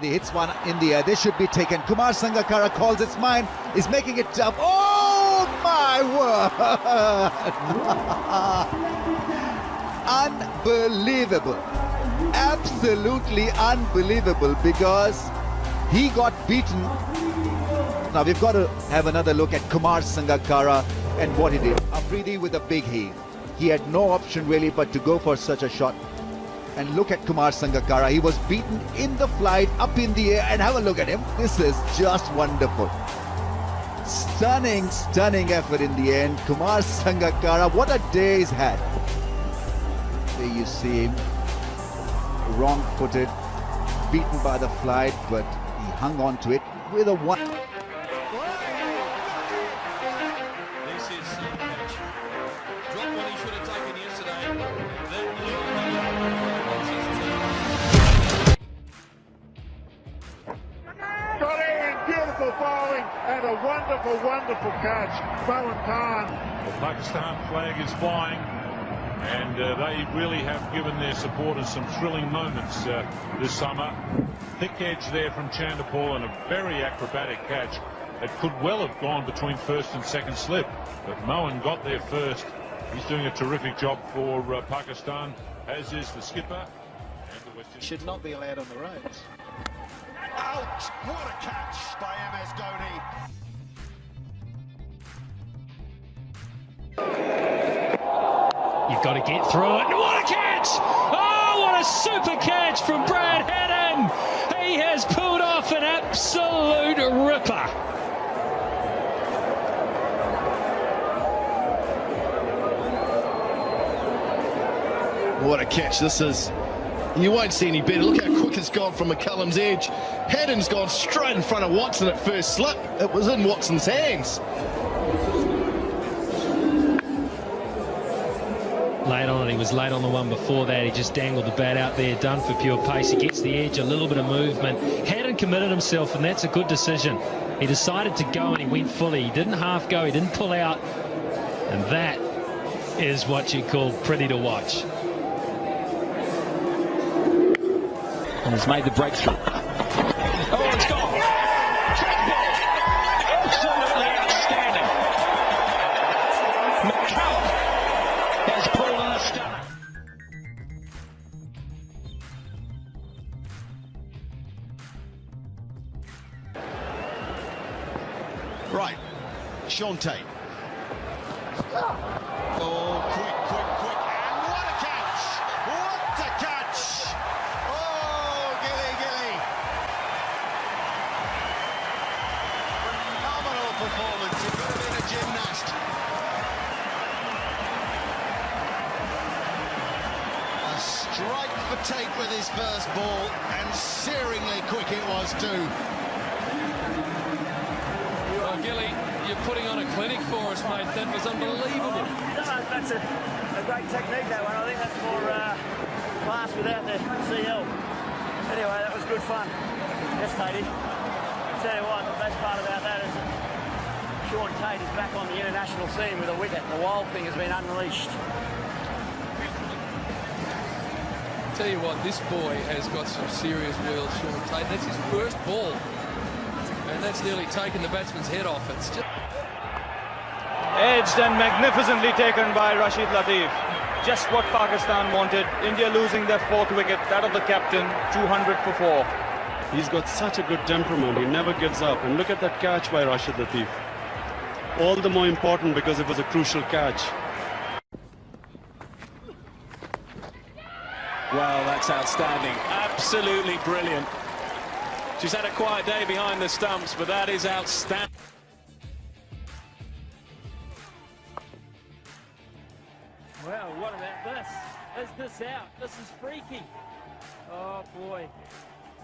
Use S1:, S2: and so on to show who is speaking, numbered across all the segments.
S1: He hits one in the air. This should be taken. Kumar Sangakkara calls its mine. Is making it tough. Oh my word! Unbelievable. Absolutely unbelievable because he got beaten. Now we've got to have another look at Kumar Sangakkara and what he did. Afridi with a big heave. He had no option really but to go for such a shot. And look at Kumar Sangakkara. He was beaten in the flight, up in the air, and have a look at him. This is just wonderful. Stunning, stunning effort in the end. Kumar Sangakkara, what a day he's had. There you see him, wrong-footed, beaten by the flight, but he hung on to it with a one.
S2: Dropped what he should have taken yesterday.
S3: A wonderful, wonderful catch. Moin Khan.
S4: The Pakistan flag is flying and uh, they really have given their supporters some thrilling moments uh, this summer. Thick edge there from Chanderpaul and a very acrobatic catch. that could well have gone between first and second slip, but Mohan got there first. He's doing a terrific job for uh, Pakistan, as is the skipper. And the West
S5: should not be allowed on the roads.
S6: Out! What a catch by MS Dhoni.
S7: You've got to get through it. What a catch! Oh, what a super catch from Brad Haddin! He has pulled off an absolute ripper.
S8: What a catch this is. You won't see any better. Look how quick it's gone from McCullum's edge. Haddin's gone straight in front of Watson at first slip. It was in Watson's hands.
S7: Late on it, he was late on the one before that. He just dangled the bat out there, done for pure pace. He gets the edge, a little bit of movement. Hadn't committed himself, and that's a good decision. He decided to go and he went fully. He didn't half go, he didn't pull out. And that is what you call pretty to watch.
S9: And has made the breakthrough. Oh, it's gone. Absolutely outstanding. McCullum has pulled in a stunner.
S6: Right, Sean performance. He could have been a gymnast. A strike for Tait with his first ball, and searingly quick it was too.
S2: Well, Gilly, you're putting on a clinic for us, mate. That was unbelievable.
S10: No, that's a, a great technique, that one. I think that's more uh, class without the CL. Anyway, that was good fun. Yes, Tatey. Tell you what, the best part about that is that Shaun Tait is back on the international scene with a wicket. The wild thing has been unleashed.
S2: Tell you what, this boy has got some serious wheels, Shaun Tait. That's his first ball. And that's nearly taken the batsman's head off. It's just...
S11: Edged and magnificently taken by Rashid Latif. Just what Pakistan wanted. India losing their fourth wicket, that of the captain, 200 for four.
S12: He's got such a good temperament. He never gives up. And look at that catch by Rashid Latif. All the more important because it was a crucial catch.
S9: Well, that's outstanding. Absolutely brilliant. She's had a quiet day behind the stumps, but that is outstanding.
S10: Well, what about this? Is this out? This is freaky. Oh boy,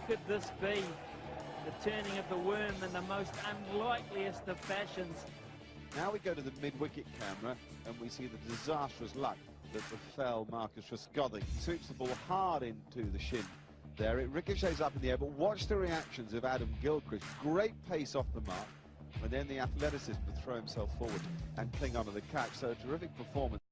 S10: could this be the turning of the worm in the most unlikeliest of fashions?
S1: Now we go to the mid-wicket camera and we see the disastrous luck that befell Marcus Trescothick. He sweeps the ball hard into the shin there. It ricochets up in the air, but watch the reactions of Adam Gilchrist. Great pace off the mark, and then the athleticism to throw himself forward and cling onto the catch. So a terrific performance.